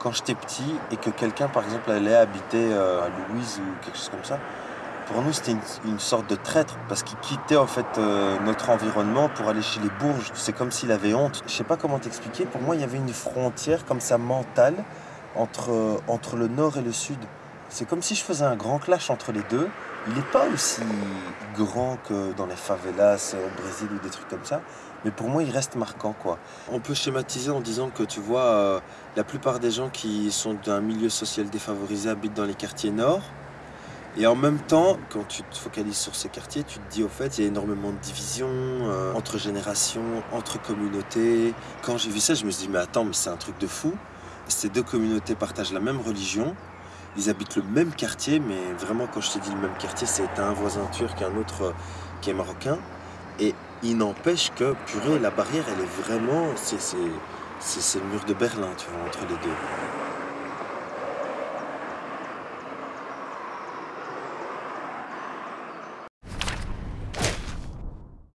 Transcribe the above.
quand j'étais petit et que quelqu'un, par exemple, allait habiter euh, à Louise ou quelque chose comme ça, pour nous, c'était une, sorte de traître parce qu'il quittait en fait euh, notre environnement pour aller chez les Bourges. C'est comme s'il avait honte. Je sais pas comment t'expliquer. Pour moi, il y avait une frontière comme ça mentale entre, euh, entre le nord et le sud. C'est comme si je faisais un grand clash entre les deux. Il n'est pas aussi grand que dans les favelas au Brésil ou des trucs comme ça, mais pour moi, il reste marquant, quoi. On peut schématiser en disant que, tu vois, euh, la plupart des gens qui sont d'un milieu social défavorisé habitent dans les quartiers nord. Et en même temps, quand tu te focalises sur ces quartiers, tu te dis au fait, il y a énormément de divisions euh, entre générations, entre communautés. Quand j'ai vu ça, je me suis dit, mais attends, mais c'est un truc de fou. Ces deux communautés partagent la même religion, ils habitent le même quartier, mais vraiment, quand je te dis le même quartier, c'est un voisin turc un autre euh, qui est marocain. Et il n'empêche que, purée, la barrière, elle est vraiment. C'est le mur de Berlin, tu vois, entre les deux.